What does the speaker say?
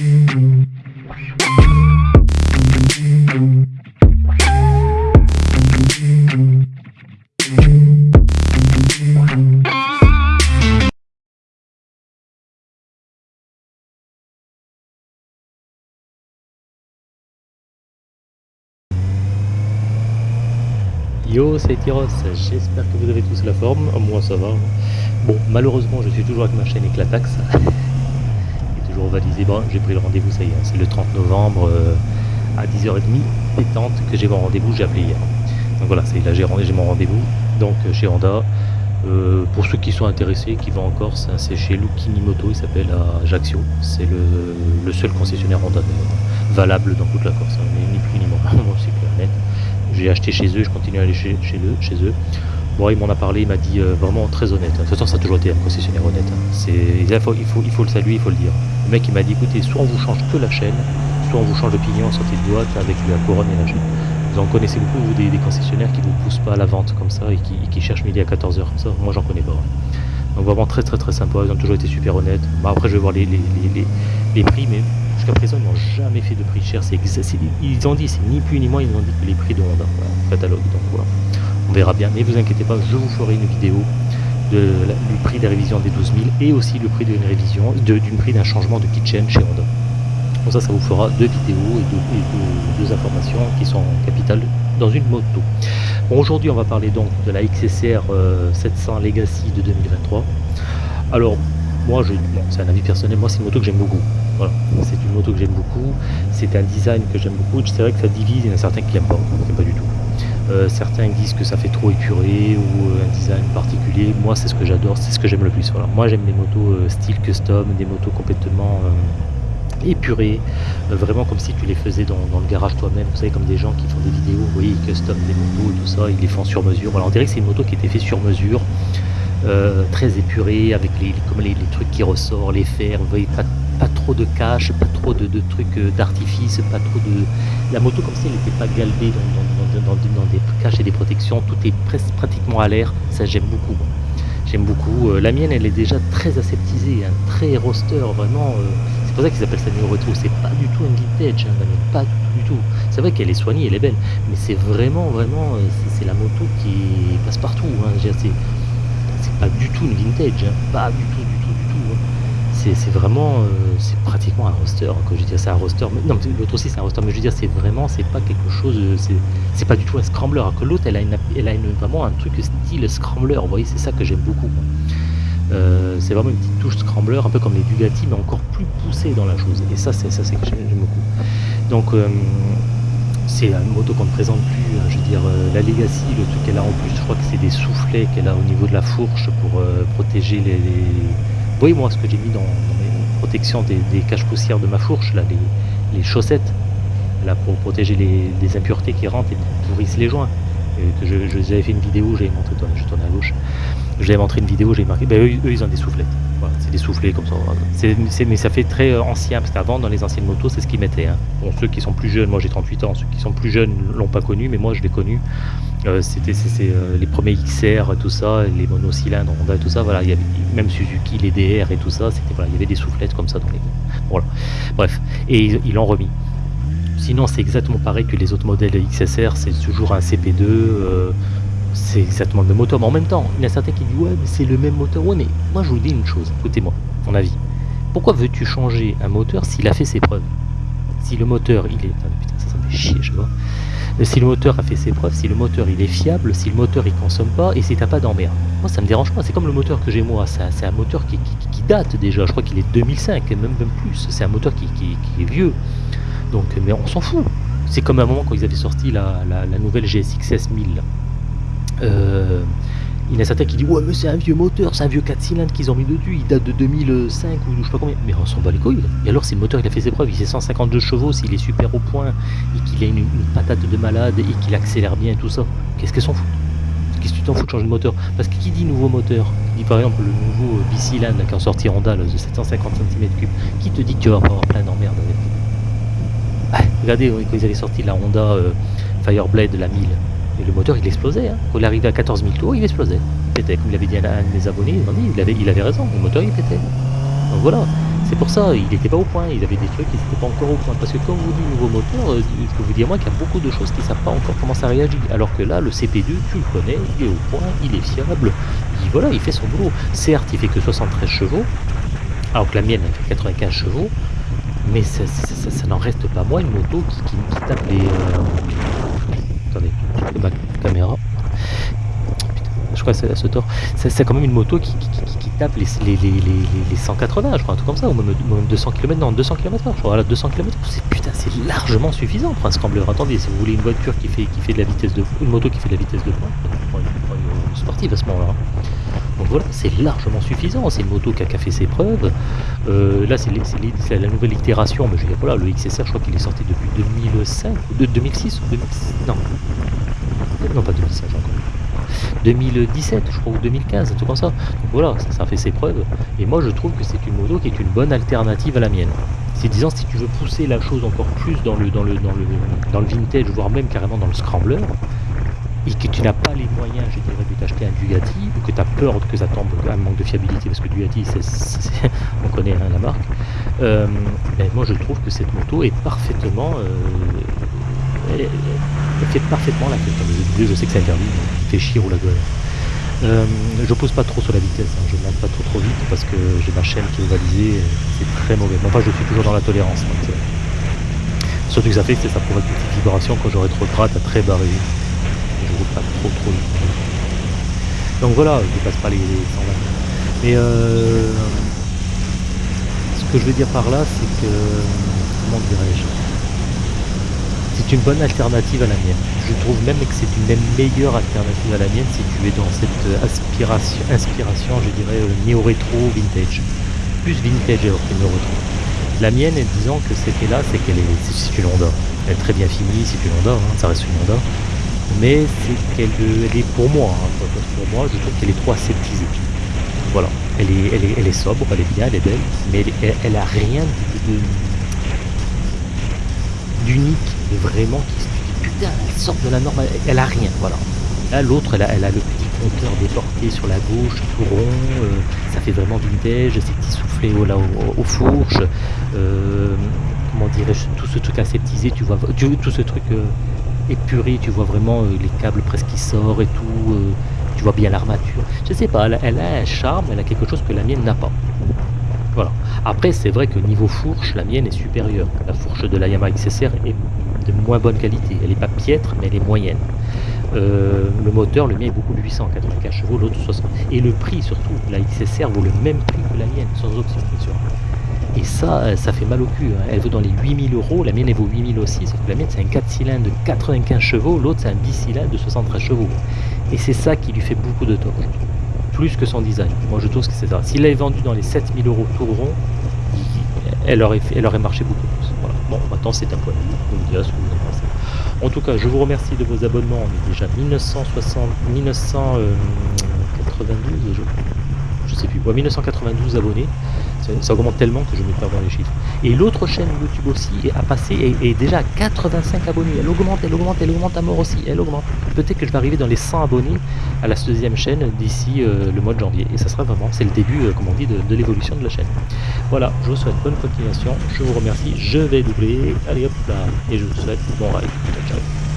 Yo, c'est Tyros, j'espère que vous avez tous la forme, moi ça va. Bon, malheureusement, je suis toujours avec ma chaîne Eclatax. Bon, j'ai pris le rendez-vous, ça y est, c'est le 30 novembre euh, à 10h30 pétante que j'ai mon rendez-vous, j'ai appelé hier. Donc voilà, c'est là j'ai mon rendez-vous, donc euh, chez Honda. Euh, pour ceux qui sont intéressés, qui vont en Corse, c'est chez Lucchini Moto, il s'appelle à Ajaccio. C'est le, seul concessionnaire Honda valable dans toute la Corse, hein, ni plus ni moins, c'est clair net j'ai acheté chez eux, je continue à aller chez, eux, chez eux. Bon, il m'en a parlé, il m'a dit euh, vraiment très honnête. De toute façon, ça a toujours été un concessionnaire honnête. Hein. il, faut, il, faut, il faut le saluer, il faut le dire. Le mec, il m'a dit écoutez, soit on vous change que la chaîne, soit on vous change le pignon en sortie de boîte avec la couronne et la chaîne. Vous en connaissez beaucoup, vous, des, concessionnaires qui vous poussent pas à la vente comme ça et qui, cherchent midi à 14h comme ça. Moi, j'en connais pas. Donc, vraiment très, très, très sympa. Ils ont toujours été super honnêtes. après, je vais voir les, prix, mais Jusqu'à présent, ils n'ont jamais fait de prix cher. C'est ils ont dit, c'est ni plus ni moins, ils ont dit que les prix de Honda, catalogue. Donc on verra bien. Mais vous inquiétez pas, je vous ferai une vidéo de, du prix des révisions des 12 000 et aussi le prix d'une révision, d'une prix d'un changement de kitchen chez Honda. Comme ça, ça vous fera deux vidéos et deux, informations qui sont capitales dans une moto. Bon, aujourd'hui, on va parler donc de la XSR 700 euh, Legacy de 2023. Alors, moi, je, c'est un avis personnel, moi c'est une moto que j'aime beaucoup. Voilà. C'est une moto que j'aime beaucoup, c'est un design que j'aime beaucoup. C'est vrai que ça divise, il y en a certains qui n'aiment pas, pas du tout. Euh, certains disent que ça fait trop épuré ou euh, un design particulier. Moi, c'est ce que j'adore, c'est ce que j'aime le plus. Voilà. Moi, j'aime les motos euh, style custom, des motos complètement épurées, vraiment comme si tu les faisais dans, le garage toi-même. Vous savez, comme des gens qui font des vidéos, vous voyez, custom des motos et tout ça, ils les font sur mesure. Voilà, on dirait que c'est une moto qui été faite sur mesure. très épurée avec les, comme les, trucs qui ressortent, les fers, vous voyez, pas, pas trop de cache, pas trop de, trucs d'artifice, pas trop de... La moto comme ça, elle n'était pas galbée dans, des caches et des protections, tout est pratiquement à l'air, ça j'aime beaucoup. J'aime beaucoup. Euh, la mienne, elle est déjà très aseptisée, hein, très roster, vraiment. Euh, c'est pour ça qu'ils appellent ça une retro. C'est pas du tout un vintage, hein, pas du tout. C'est vrai qu'elle est soignée, elle est belle, mais c'est vraiment, vraiment, c'est la moto qui passe partout. Hein, c'est pas du tout une vintage, pas du tout, du tout, du tout c'est vraiment, euh, c'est pratiquement un roster, je veux dire, c'est un roster, non, l'autre aussi c'est un roster, mais je veux dire, c'est vraiment, c'est pas quelque chose, c'est pas du tout un scrambler, que l'autre, elle a, vraiment un truc style scrambler, vous voyez, c'est ça que j'aime beaucoup. Euh, c'est vraiment une petite touche scrambler, un peu comme les Bugatti, mais encore plus poussé dans la chose, et ça, c'est ça c'est que j'aime beaucoup. Donc, euh, c'est une moto qu'on ne présente plus, je veux dire, la Legacy, le truc qu'elle a en plus, je crois que c'est des soufflets qu'elle a au niveau de la fourche pour protéger les voyez moi ce que j'ai mis dans, mes protections des, caches poussières de ma fourche, là, les, chaussettes, là, pour protéger les, impuretés qui rentrent et qui pourrissent les joints. que je, fait une vidéo, j'avais montré, je tourne à gauche, j'avais montré une vidéo, j'ai marqué, ben, eux, ils ont des soufflettes. C'est des soufflets comme ça. mais ça fait très euh, ancien, parce qu'avant, dans les anciennes motos, c'est ce qu'ils mettaient. Hein. Bon, ceux qui sont plus jeunes, moi j'ai 38 ans, ceux qui sont plus jeunes l'ont pas connu, mais moi je l'ai connu. Euh, c'était euh, les premiers XR, tout ça, les monocylindres, Honda et tout ça. Voilà, il y même Suzuki, les DR et tout ça. C'était voilà, il y avait des soufflettes comme ça dans les. Voilà. Bref, et ils l'ont remis. Sinon, c'est exactement pareil que les autres modèles XSR. C'est toujours un CP2. Euh, c'est exactement le même moteur. Mais en même temps, il y a certains qui disent ouais, mais c'est le même moteur. Ouais, mais moi je vous dis une chose. Écoutez-moi, mon avis. Pourquoi veux-tu changer un moteur s'il a fait ses preuves? Si le moteur, il est. putain, ça, me fait je vois si le moteur a fait ses preuves, si le moteur il est fiable, si le moteur il consomme pas et si t'as pas d'emmerde. Moi ça me dérange pas, c'est comme le moteur que j'ai moi, c'est un moteur qui, date déjà, je crois qu'il est 2005, même, même plus, c'est un moteur qui, est vieux. Donc, mais on s'en fout. C'est comme à un moment quand ils avaient sorti la, nouvelle GSX-S 1000. Euh, il y en a certains qui disent ouais mais c'est un vieux moteur, c'est un vieux 4 cylindres qu'ils ont mis dessus, il date de 2005 ou je sais pas combien. Mais on s'en bat les couilles. Et alors si le moteur il a fait ses preuves, il fait 152 chevaux, s'il est super au point et qu'il a une, patate de malade et qu'il accélère bien et tout ça, qu'est-ce qu'elle s'en fout? Qu'est-ce que tu t'en fous de changer de moteur? Parce que qui dit nouveau moteur? Qui dit par exemple le nouveau bicylindre qui est sorti Honda de 750 cm3, qui te dit que tu vas avoir plein d'emmerdes avec? Ah, Regardez quand ils avaient sorti la Honda euh, Fireblade la 1000 le moteur il explosait. Hein. Quand il arrivait à 14 000 tours, il explosait. Comme il avait dit à un de mes abonnés, il, avait, raison, le moteur il pétait. Donc voilà, c'est pour ça, il n'était pas au point, il avait des trucs qui n'étaient pas encore au point. Parce que quand vous dites nouveau moteur, euh, je peux vous dire moi qu'il y a beaucoup de choses qui ne savent pas encore comment ça réagit. Alors que là, le CP2, tu le connais, il est au point, il est fiable, il, voilà, il fait son boulot. Certes, il fait que 73 chevaux, alors que la mienne fait 95 chevaux, mais ça, n'en reste pas moins une moto qui, tape les... Euh, ma caméra je crois que c'est ce tort. C'est quand même une moto qui, tape les, les, les, les, 180, je crois, un truc comme ça, ou même, 200 km, non, 200 km h je crois, voilà, 200 km c'est putain, c'est largement suffisant pour un scrambler. Attendez, si vous voulez une voiture qui fait, qui fait de la vitesse de, une moto qui fait de la vitesse de pointe, une, sportive à ce moment-là. Donc voilà, c'est largement suffisant. C'est une moto qui a, fait ses preuves. Euh, là, c'est la nouvelle itération. Mais je voilà, le XSR, je crois qu'il est sorti depuis 2005 ou 2006 ou 2006. Non, non pas 2005 encore. 2017, je crois, ou 2015, un truc comme ça. Donc voilà, ça, fait ses preuves. Et moi, je trouve que c'est une moto qui est une bonne alternative à la mienne. C'est disant, si tu veux pousser la chose encore plus dans le, vintage, voire même carrément dans le scrambler, et que tu n'as pas les moyens, je dirais, de t'acheter un Bugatti, ou que tu as peur que ça tombe un manque de fiabilité, parce que Bugatti, on connaît hein, la marque, euh, ben, moi je trouve que cette moto est parfaitement euh, elle fait parfaitement la. Je sais que c'est interdit, mais fait chier ou la gueule. Euh, je pose pas trop sur la vitesse, hein. je ne monte pas trop trop vite parce que j'ai ma chaîne qui est ovalisée, c'est très mauvais. Enfin, je suis toujours dans la tolérance. Donc, surtout que ça fait que ça provoque une petite vibration quand j'aurai trop de gratte à très barré. Je roule pas trop trop vite. Donc voilà, je dépasse pas les 120. Mais euh, ce que je veux dire par là, c'est que comment dirais-je? C'est une bonne alternative à la mienne. Je trouve même que c'est une meilleure alternative à la mienne si tu es dans cette aspiration, inspiration, je dirais, euh, néo-rétro vintage. Plus vintage alors que néo-rétro. La mienne, disons que c'était là, c'est qu'elle est, c'est une Honda. Elle est très bien finie, c'est une Honda, hein, ça reste une Honda. Mais c'est qu'elle est pour moi, hein, pour moi, je trouve qu'elle est trop aseptisée. Voilà, elle est, elle est, elle est sobre, elle est bien, elle est belle, mais elle, elle, a rien de d'unique vraiment qui se putain, elle sort de la norme, elle, a rien, voilà. Là, l'autre, elle a, le petit compteur déporté sur la gauche, tout rond, euh, ça fait vraiment vintage, ces petits soufflets au, aux fourches, euh, comment dirais-je, tout ce truc aseptisé, tu vois, tout ce truc euh, épuré, tu vois vraiment les câbles presque qui sortent et tout, tu vois bien l'armature. Je sais pas, elle, a un charme, elle a quelque chose que la mienne n'a pas. Voilà. Après, c'est vrai que niveau fourche, la mienne est supérieure. La fourche de la Yamaha XSR est de moins bonne qualité. Elle n'est pas piètre, mais elle est moyenne. Euh, le moteur, le mien est beaucoup 895 chevaux, l'autre 60. Et le prix surtout, la XSR vaut le même prix que la mienne, sans option bien sûr. Et ça, euh, ça fait mal au cul. Hein. Elle vaut dans les 8000 euros, la mienne vaut 8000 aussi, que la mienne c'est un 4 cylindres de 95 chevaux, l'autre c'est un bicylindre de 73 chevaux. Et c'est ça qui lui fait beaucoup de tort, plus que son design. Moi je trouve que c'est ça. S'il l'avait vendu dans les 7000 euros tout rond, elle aurait, elle aurait marché beaucoup plus. Bon, maintenant c'est un point de vue, en tout cas, je vous remercie de vos abonnements. On est déjà 1960, 1992, je, je sais plus, 1992 abonnés. Ça, augmente tellement que je me perds dans les chiffres. Et l'autre chaîne YouTube aussi a passé est, déjà à 85 abonnés. Elle augmente, elle augmente, elle augmente à mort aussi. Elle augmente. Peut-être que je vais arriver dans les 100 abonnés à la deuxième chaîne d'ici euh, le mois de janvier. Et ça sera vraiment, c'est le début, euh, comme on dit, de, de l'évolution de la chaîne. Voilà, je vous souhaite bonne continuation. Je vous remercie. Je vais doubler. Allez hop là. Et je vous souhaite bon ride. Ciao, ciao.